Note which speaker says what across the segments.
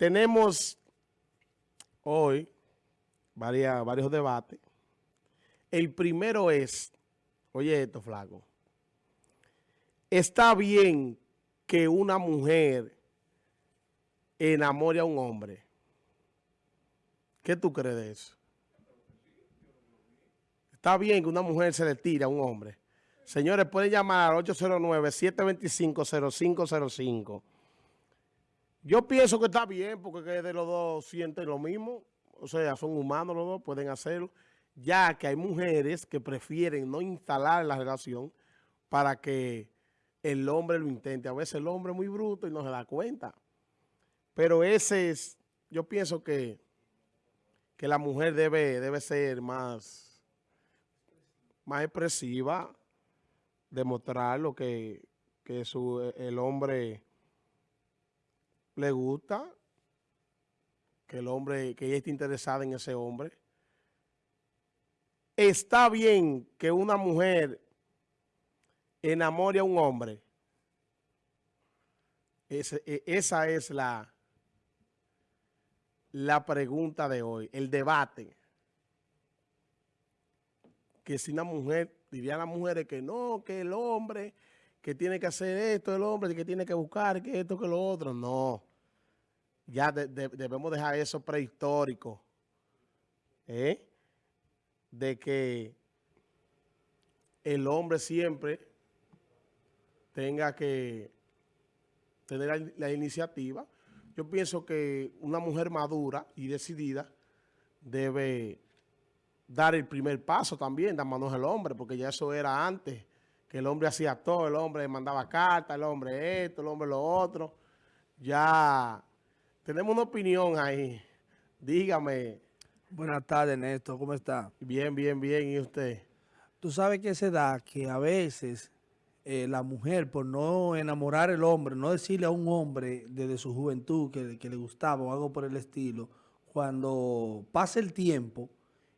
Speaker 1: tenemos hoy varios debates. El primero es, oye esto, flaco, ¿está bien que una mujer enamore a un hombre? ¿Qué tú crees de eso? Está bien que una mujer se le tire a un hombre. Señores, pueden llamar al 809-725-0505. Yo pienso que está bien porque de los dos sienten lo mismo. O sea, son humanos los dos, pueden hacerlo. Ya que hay mujeres que prefieren no instalar la relación para que el hombre lo intente. A veces el hombre es muy bruto y no se da cuenta. Pero ese es, yo pienso que, que la mujer debe, debe ser más, más expresiva, demostrar lo que, que su, el hombre le gusta, que el hombre, que ella esté interesada en ese hombre. Está bien que una mujer enamore a un hombre. E, esa es la, la pregunta de hoy, el debate. Que si una mujer, dirían las mujeres que no, que el hombre, que tiene que hacer esto, el hombre, que tiene que buscar, que esto, que lo otro. No ya debemos dejar eso prehistórico, ¿eh? de que el hombre siempre tenga que tener la, iniciativa. Yo pienso que una mujer madura y decidida debe dar el primer paso también, dar manos al hombre, porque ya eso era antes, que el hombre hacía todo, el hombre mandaba cartas, el hombre esto, el hombre lo otro. Ya tenemos una opinión ahí. Dígame.
Speaker 2: Buenas tardes, Néstor. ¿Cómo está?
Speaker 1: Bien, bien, bien. ¿Y usted?
Speaker 2: Tú sabes que se da que a veces eh, la mujer, por no enamorar al hombre, no decirle a un hombre desde su juventud que, que le gustaba o algo por el estilo, cuando pasa el tiempo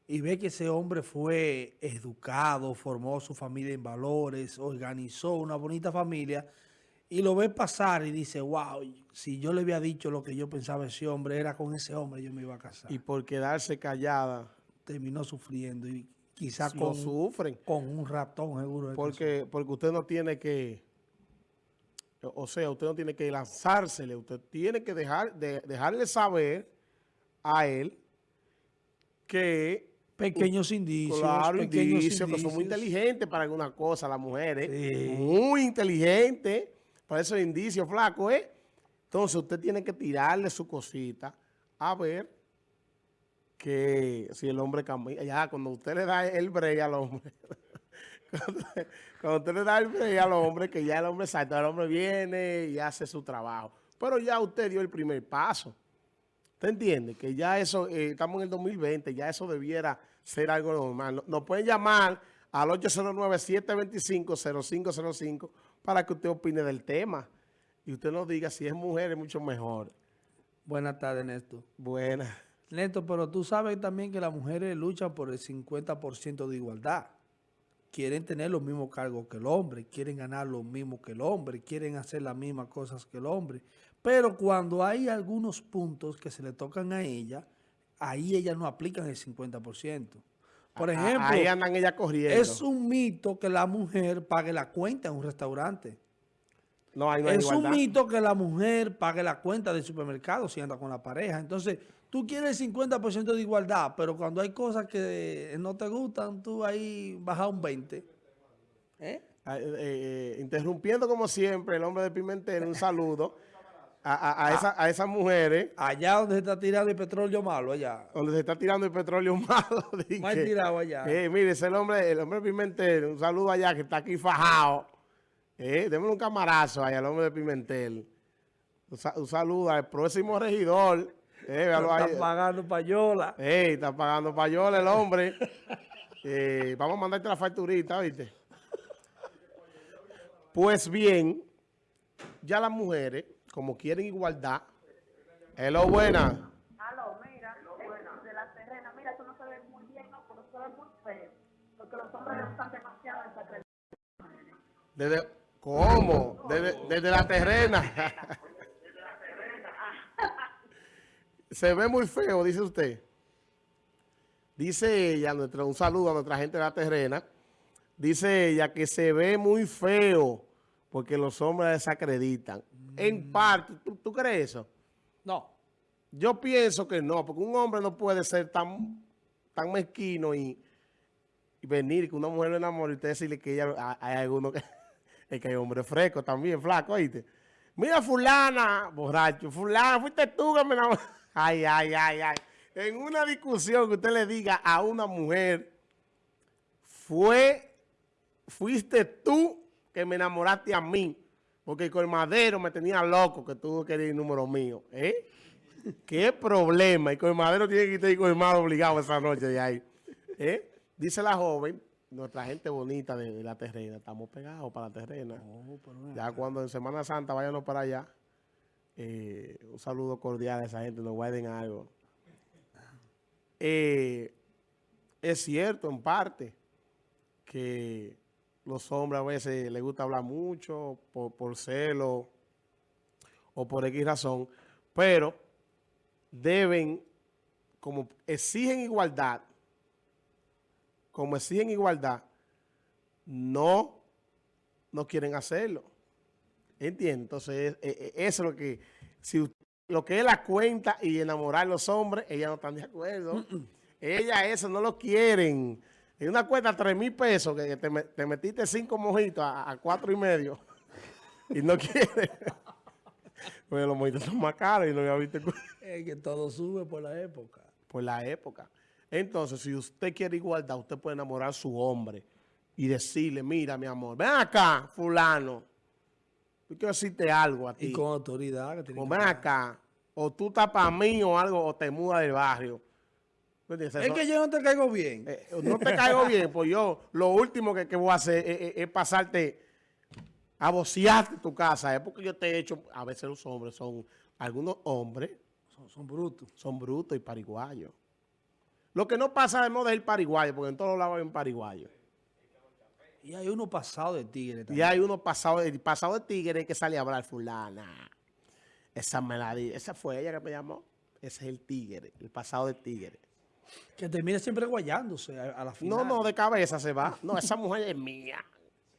Speaker 2: y ve que ese hombre fue educado, formó su familia en valores, organizó una bonita familia, y lo ve pasar y dice, wow, si yo le había dicho lo que yo pensaba ese hombre, era con ese hombre yo me iba a casar.
Speaker 1: Y por quedarse callada.
Speaker 2: Terminó sufriendo y quizás
Speaker 1: con, sufren.
Speaker 2: con un ratón seguro.
Speaker 1: Porque, porque usted no tiene que, o sea, usted no tiene que lanzársele, usted tiene que dejar, de, dejarle saber a él que...
Speaker 2: Pequeños indicios.
Speaker 1: Claro, pequeños indicios, que son muy inteligentes para alguna cosa, las mujeres. Muy inteligentes para esos indicios, flaco, ¿eh? Entonces usted tiene que tirarle su cosita a ver que si el hombre cambia. Ya, cuando usted le da el break al hombre, cuando, usted le da el break al hombre, que ya el hombre salta, el hombre viene y hace su trabajo. Pero ya usted dio el primer paso. ¿Usted entiende? Que ya eso, eh, estamos en el 2020, ya eso debiera ser algo normal. Nos pueden llamar al 809-725-0505 para que usted opine del tema. Y usted nos diga si es mujer es mucho mejor.
Speaker 2: Buenas tardes, Néstor.
Speaker 1: Buenas.
Speaker 2: Néstor, pero tú sabes también que las mujeres luchan por el 50% de igualdad. Quieren tener los mismos cargos que el hombre, quieren ganar lo mismo que el hombre, quieren hacer las mismas cosas que el hombre. Pero cuando hay algunos puntos que se le tocan a ella, ahí ellas no aplican el 50%. Por ejemplo,
Speaker 1: ahí andan ella corriendo.
Speaker 2: Es un mito que la mujer pague la cuenta en un restaurante.
Speaker 1: No, hay
Speaker 2: es un mito que la mujer pague la cuenta del supermercado si anda con la pareja. Entonces, tú quieres el 50% de igualdad, pero cuando hay cosas que no te gustan, tú ahí bajas un 20%.
Speaker 1: ¿Eh? Eh, eh, interrumpiendo como siempre, el hombre de Pimentel, un saludo a, a, esa, a, esas mujeres.
Speaker 2: Allá donde se está tirando el petróleo malo, allá.
Speaker 1: Donde se está tirando el petróleo malo.
Speaker 2: Más tirado allá.
Speaker 1: Eh, mire, ese el hombre, el hombre Pimentel, un saludo allá que está aquí fajado. Eh, démosle un camarazo allá al hombre de Pimentel. Un, saludo al próximo regidor.
Speaker 2: Eh, está pagando payola.
Speaker 1: Eh, está pagando payola el hombre. eh, vamos a mandarte la facturita, ¿viste? Pues bien, ya las mujeres como quieren igualdad. Hello, buena.
Speaker 3: Aló, mira, de la terrena, mira, eso no se ve muy bien, no, pero se ve muy feo. Porque los hombres le gustan demasiado esa terrena.
Speaker 1: Desde, ¿Cómo? Desde, desde la terrena. se ve muy feo, dice usted. Dice ella, nuestro, un saludo a nuestra gente de la terrena. Dice ella que se ve muy feo porque los hombres desacreditan. En parte, ¿tú, tú crees eso?
Speaker 2: No.
Speaker 1: Yo pienso que no, porque un hombre no puede ser tan, tan mezquino y, y venir que una mujer lo enamore y usted decirle que ella, hay, algunos que, es que hay hombres frescos también, flaco, ¿oíste? Mira fulana, borracho, fulana, fuiste tú que me enamoró. Ay, ay, ay, ay. En una discusión que usted le diga a una mujer, fue, fuiste tú que me enamoraste a mí, porque el colmadero me tenía loco que tú querías el número mío, ¿eh? ¿Qué problema? El colmadero tiene que estar colmado obligado esa noche de ahí. ¿eh? Dice la joven, nuestra gente bonita de, la terrena, estamos pegados para la terrena.
Speaker 2: Oh,
Speaker 1: Ya cuando en Semana Santa váyanos para allá, eh, un saludo cordial a esa gente, nos guarden algo. Eh, es cierto en parte que los hombres a veces les gusta hablar mucho por, por celo o por X razón, pero deben, como exigen igualdad, como exigen igualdad, no, no quieren hacerlo. ¿Entiendes? Entonces, eh, eh, eso es lo que, si usted- lo que es la cuenta y enamorar a los hombres, ellas no están de acuerdo. Ellas eso no lo quieren. En una cuenta tres mil pesos, que te, me- te metiste cinco mojitos a, a cuatro y medio y no quiere. Pues los mojitos son más caros y no había visto
Speaker 2: Es que todo sube por la época.
Speaker 1: por la época. Entonces, si usted quiere igualdad, usted puede enamorar a su hombre y decirle, mira, mi amor, ven acá, fulano. Yo quiero decirte algo a ti.
Speaker 2: Y con autoridad. Que
Speaker 1: O ven acá, o tú estás para mí o algo, o te mudas del barrio. ¿Me entiendes?
Speaker 2: Es que yo no te caigo bien.
Speaker 1: eh, no te caigo bien, pues yo lo último que, que voy a hacer es, es- es pasarte a bocearte tu casa. Es porque yo te he hecho, a veces los hombres son, algunos hombres
Speaker 2: Son, son brutos.
Speaker 1: son brutos y pariguayos. Lo que no pasa de moda es el pariguayo, porque en todos lados hay un pariguayo.
Speaker 2: Y hay uno pasado de tigre
Speaker 1: Y
Speaker 2: también.
Speaker 1: hay uno pasado, el pasado de tigre que sale a hablar fulana. Esa me la di- esa fue ella que me llamó. Ese es el tigre, el pasado de tigre.
Speaker 2: Que termina siempre guayándose a, a la final.
Speaker 1: No, no, de cabeza se va. No, esa mujer es mía.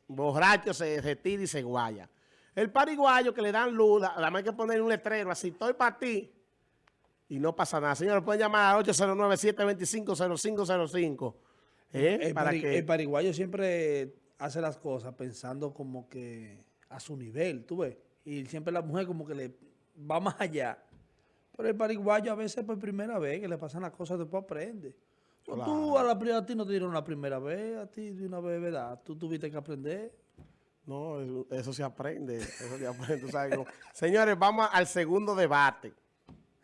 Speaker 1: Borracho se retira y se guaya. El pariguayo que le dan luz, la- más hay que poner un letrero así, estoy para ti. Y no pasa nada. Señores, pueden llamar al 809-725-0505. ¿eh?
Speaker 2: El,
Speaker 1: Para
Speaker 2: pari-
Speaker 1: que...
Speaker 2: el pariguayo siempre hace las cosas pensando como que a su nivel, tú ves. Y siempre la mujer como que le va más allá. Pero el pariguayo a veces por primera vez que le pasan las cosas después aprende. Tú
Speaker 1: Claro.
Speaker 2: a la a ti no te dieron la primera vez, a ti de una vez, ¿verdad? Tú tuviste que aprender.
Speaker 1: No, eso, eso se aprende. Eso se aprende. tú sabes. Señores, vamos al segundo debate.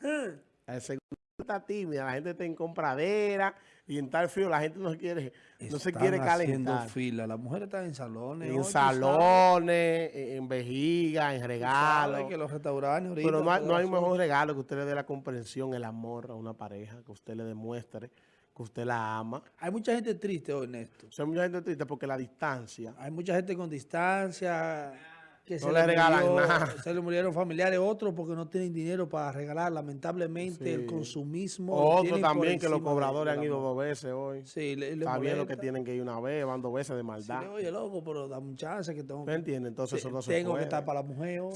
Speaker 1: El segundo está tímida, la gente está en compradera y en tal frío la gente no se quiere, no se quiere
Speaker 2: haciendo
Speaker 1: calentar.
Speaker 2: fila. Las mujeres están en salones.
Speaker 1: En
Speaker 2: hoy,
Speaker 1: salones, en vejiga, en regalos.
Speaker 2: que los restaurantes ahorita
Speaker 1: Pero no hay, no hay mejor regalo que usted le dé la comprensión, el amor a una pareja, que usted le demuestre que usted la ama.
Speaker 2: Hay mucha gente triste hoy, Néstor.
Speaker 1: O sea, mucha gente triste porque la distancia.
Speaker 2: Hay mucha gente con distancia que
Speaker 1: No le regalan nada.
Speaker 2: se le murieron familiares, otros porque no tienen dinero para regalar. Lamentablemente
Speaker 1: Sí.
Speaker 2: el consumismo. por
Speaker 1: también que los cobradores han ido dos veces hoy.
Speaker 2: Sí, le, le
Speaker 1: Está bien lo que tienen que ir una vez, van dos veces de
Speaker 2: Sí,
Speaker 1: maldad.
Speaker 2: oye, loco, pero dame un chance que tengo,
Speaker 1: ¿Me entiende? Entonces eso no se
Speaker 2: tengo que
Speaker 1: puede.
Speaker 2: estar para la mujer. hoy.